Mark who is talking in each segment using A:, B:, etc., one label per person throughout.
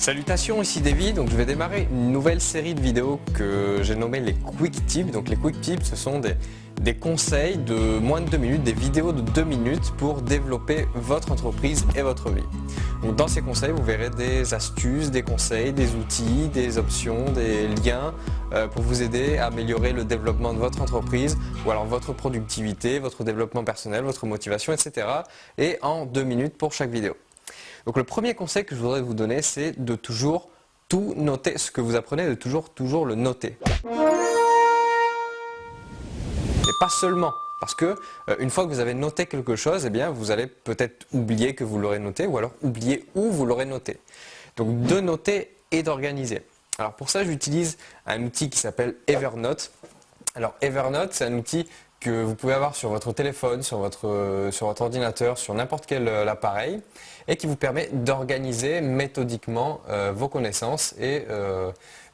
A: Salutations, ici Davy, donc je vais démarrer une nouvelle série de vidéos que j'ai nommé les Quick Tips. Donc les Quick Tips ce sont des, conseils de moins de 2 minutes, des vidéos de 2 minutes pour développer votre entreprise et votre vie. Dans ces conseils vous verrez des astuces, des conseils, des outils, des options, des liens euh, pour vous aider à améliorer le développement de votre entreprise ou alors votre productivité, votre développement personnel, votre motivation, etc. Et en 2 minutes pour chaque vidéo. Donc le premier conseil que je voudrais vous donner, c'est de toujours tout noter. Ce que vous apprenez, de toujours, toujours le noter. Et pas seulement. Parce que euh, une fois que vous avez noté quelque chose, eh bien, vous allez peut-être oublier que vous l'aurez noté ou alors oublier où vous l'aurez noté. Donc de noter et d'organiser. Alors pour ça, j'utilise un outil qui s'appelle Evernote. Alors Evernote, c'est un outil que vous pouvez avoir sur votre téléphone, sur votre, euh, sur votre ordinateur, sur n'importe quel euh, appareil et qui vous permet d'organiser méthodiquement euh, vos connaissances et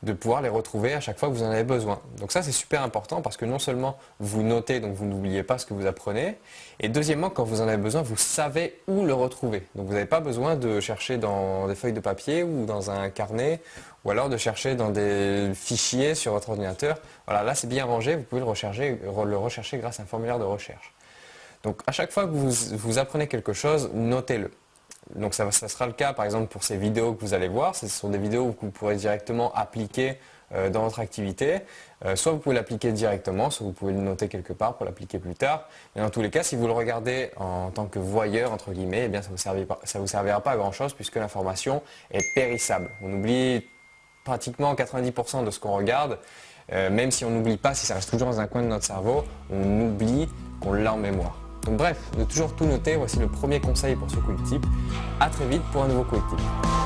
A: de pouvoir les retrouver à chaque fois que vous en avez besoin. Donc ça c'est super important parce que non seulement vous notez, donc vous n'oubliez pas ce que vous apprenez, et deuxièmement quand vous en avez besoin, vous savez où le retrouver. Donc vous n'avez pas besoin de chercher dans des feuilles de papier ou dans un carnet ou alors de chercher dans des fichiers sur votre ordinateur. Voilà, là c'est bien rangé, vous pouvez le rechercher, grâce à un formulaire de recherche. Donc à chaque fois que vous, vous apprenez quelque chose, notez-le. Donc ça, sera le cas par exemple pour ces vidéos que vous allez voir. Ce sont des vidéos que vous pourrez directement appliquer euh, dans votre activité. Euh, soit vous pouvez l'appliquer directement, soit vous pouvez le noter quelque part pour l'appliquer plus tard. Mais dans tous les cas, si vous le regardez en tant que voyeur, entre guillemets, eh bien ça ne vous, servira pas à grand chose puisque l'information est périssable. On oublie pratiquement 90% de ce qu'on regarde. Euh, même si on n'oublie pas, si ça reste toujours dans un coin de notre cerveau, on oublie qu'on l'a en mémoire. Donc bref, de toujours tout noter, voici le premier conseil pour ce quick tip. A très vite pour un nouveau quick tip.